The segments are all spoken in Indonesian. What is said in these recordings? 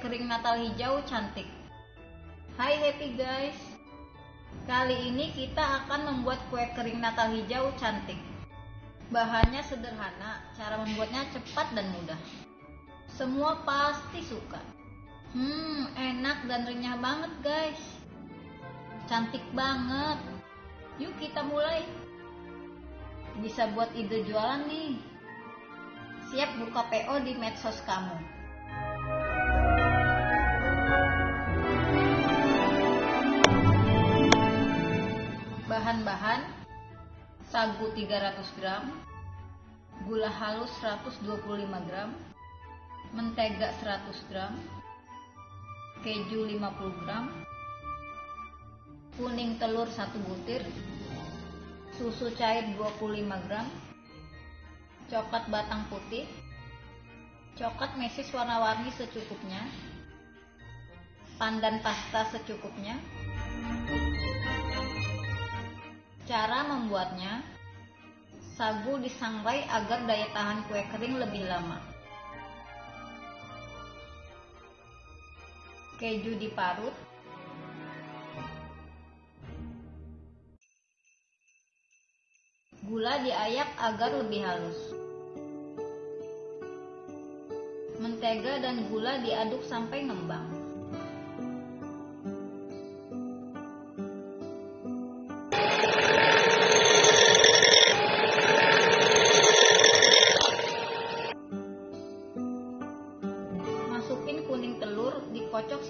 kering Natal hijau cantik. Hai happy guys. Kali ini kita akan membuat kue kering Natal hijau cantik. Bahannya sederhana, cara membuatnya cepat dan mudah. Semua pasti suka. Hmm, enak dan renyah banget guys. Cantik banget. Yuk kita mulai. Bisa buat ide jualan nih. Siap buka PO di medsos kamu. Bahan-bahan sagu 300 gram, gula halus 125 gram, mentega 100 gram, keju 50 gram, kuning telur 1 butir, susu cair 25 gram, coklat batang putih, coklat mesis warna-warni secukupnya, pandan pasta secukupnya. Cara membuatnya, sagu disangrai agar daya tahan kue kering lebih lama. Keju diparut, gula diayak agar lebih halus. Mentega dan gula diaduk sampai ngembang.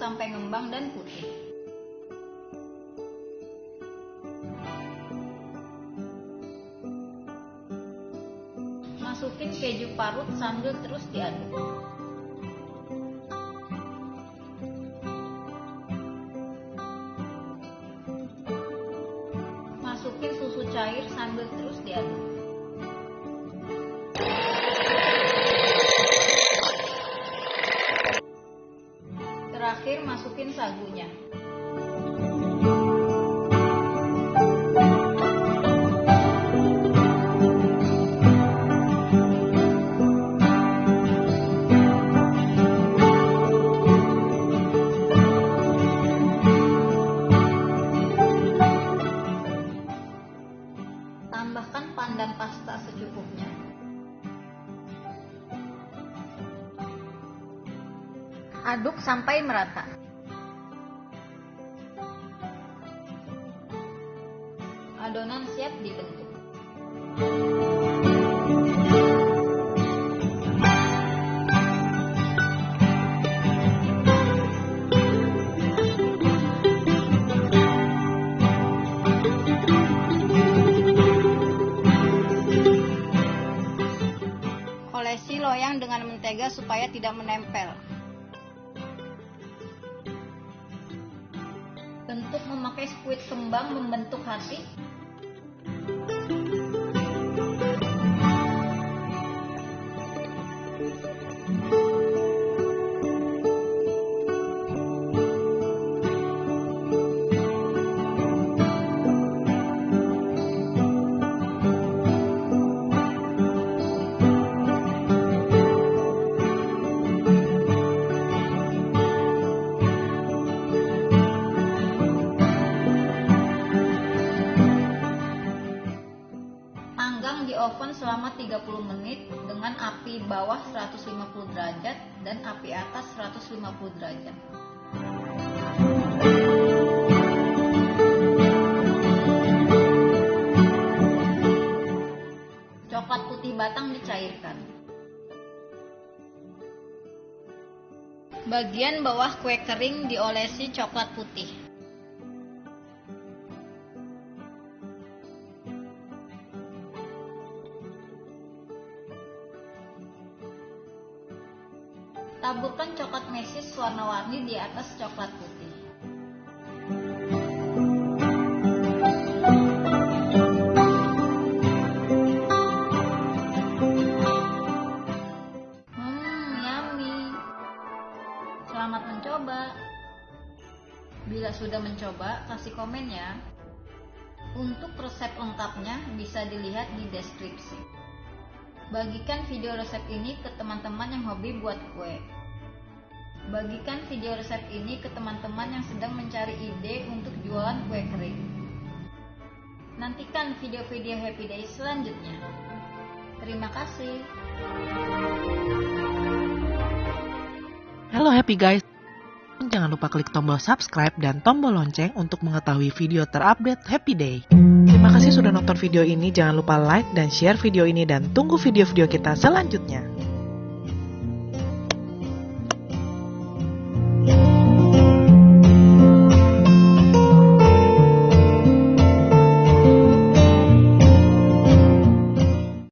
Sampai ngembang dan putih. Masukin keju parut sambil terus diaduk. Masukin susu cair sambil terus diaduk. Terakhir masukin sagunya. Tambahkan pandan pasta secukupnya. Aduk sampai merata. Adonan siap dibentuk. Olesi loyang dengan mentega supaya tidak menempel. Bentuk memakai squid kembang membentuk hati. Oven selama 30 menit dengan api bawah 150 derajat dan api atas 150 derajat. Coklat putih batang dicairkan. Bagian bawah kue kering diolesi coklat putih. Taburkan coklat mesis warna-warni di atas coklat putih. Hmm, yummy. Selamat mencoba. Bila sudah mencoba, kasih komen ya. Untuk resep lengkapnya bisa dilihat di deskripsi. Bagikan video resep ini ke teman-teman yang hobi buat kue. Bagikan video resep ini ke teman-teman yang sedang mencari ide untuk jualan kue kering. Nantikan video-video Happy Day selanjutnya. Terima kasih. Halo Happy Guys. Jangan lupa klik tombol subscribe dan tombol lonceng untuk mengetahui video terupdate Happy Day. Terima kasih sudah nonton video ini. Jangan lupa like dan share video ini dan tunggu video-video kita selanjutnya.